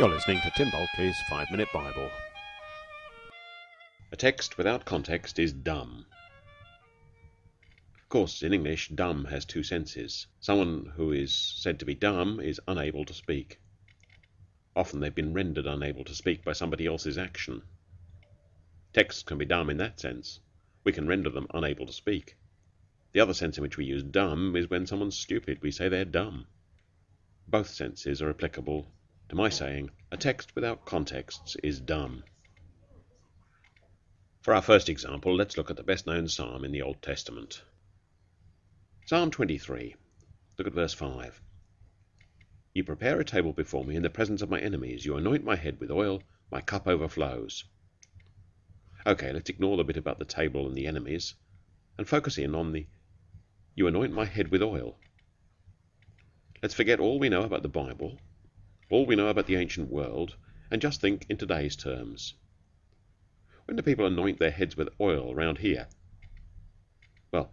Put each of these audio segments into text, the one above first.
You're listening to Tim Bulkeley's Five Minute Bible. A text without context is dumb. Of course, in English, dumb has two senses. Someone who is said to be dumb is unable to speak. Often they've been rendered unable to speak by somebody else's action. Texts can be dumb in that sense. We can render them unable to speak. The other sense in which we use dumb is when someone's stupid. We say they're dumb. Both senses are applicable to my saying, a text without contexts is dumb. For our first example, let's look at the best known psalm in the Old Testament. Psalm 23. Look at verse 5. You prepare a table before me in the presence of my enemies. You anoint my head with oil. My cup overflows. Okay, let's ignore the bit about the table and the enemies and focus in on the you anoint my head with oil. Let's forget all we know about the Bible all we know about the ancient world, and just think in today's terms. When do people anoint their heads with oil around here? Well,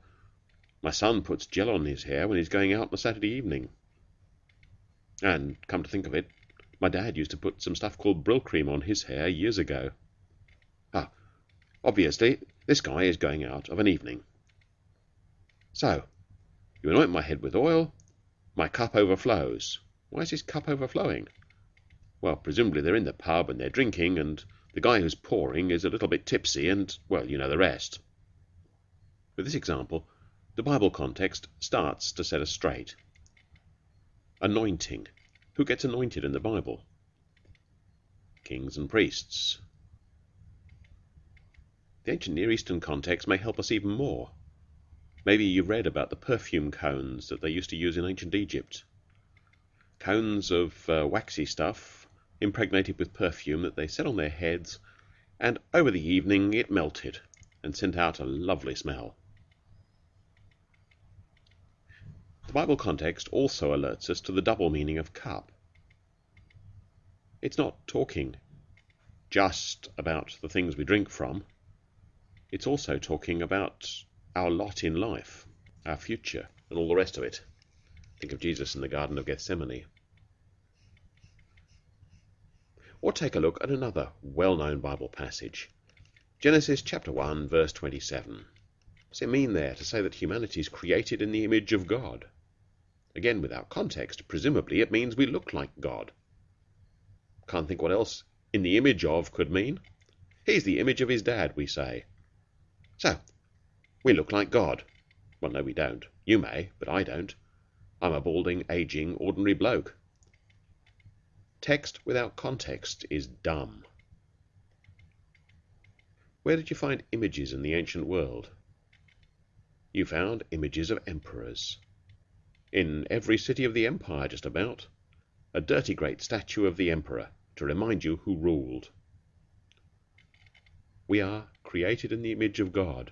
my son puts gel on his hair when he's going out on a Saturday evening. And, come to think of it, my dad used to put some stuff called Brylcreem on his hair years ago. Ah, obviously, this guy is going out of an evening. So, you anoint my head with oil, my cup overflows. Why is his cup overflowing? Well, presumably they're in the pub and they're drinking, and the guy who's pouring is a little bit tipsy, and, well, you know the rest. With this example, the Bible context starts to set us straight. Anointing. Who gets anointed in the Bible? Kings and priests. The ancient Near Eastern context may help us even more. Maybe you've read about the perfume cones that they used to use in ancient Egypt cones of uh, waxy stuff impregnated with perfume that they set on their heads, and over the evening it melted and sent out a lovely smell. The Bible context also alerts us to the double meaning of cup. It's not talking just about the things we drink from, it's also talking about our lot in life, our future, and all the rest of it. Think of Jesus in the Garden of Gethsemane. Or take a look at another well known Bible passage Genesis chapter 1, verse 27. What's it mean there to say that humanity is created in the image of God? Again, without context, presumably it means we look like God. Can't think what else in the image of could mean. He's the image of his dad, we say. So, we look like God. Well, no, we don't. You may, but I don't. I'm a balding, aging, ordinary bloke. Text without context is dumb. Where did you find images in the ancient world? You found images of emperors. In every city of the empire, just about. A dirty great statue of the emperor to remind you who ruled. We are created in the image of God.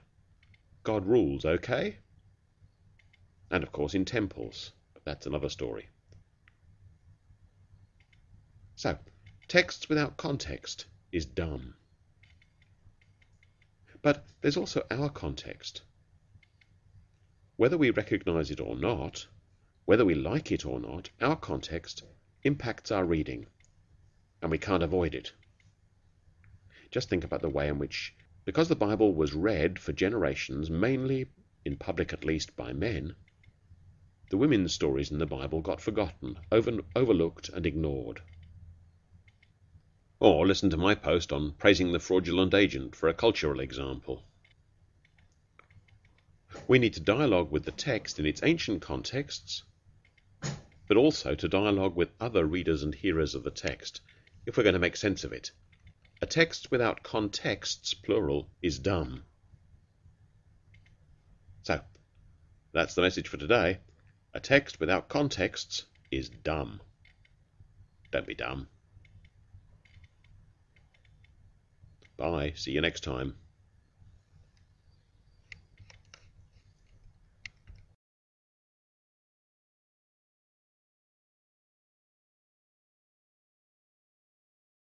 God rules, okay? and of course in temples. But that's another story. So, text without context is dumb. But there's also our context. Whether we recognize it or not, whether we like it or not, our context impacts our reading, and we can't avoid it. Just think about the way in which, because the Bible was read for generations, mainly, in public at least, by men, the women's stories in the Bible got forgotten, over, overlooked, and ignored. Or listen to my post on praising the fraudulent agent for a cultural example. We need to dialogue with the text in its ancient contexts, but also to dialogue with other readers and hearers of the text if we're going to make sense of it. A text without contexts, plural, is dumb. So, that's the message for today. A text without contexts is dumb. Don't be dumb. Bye. See you next time.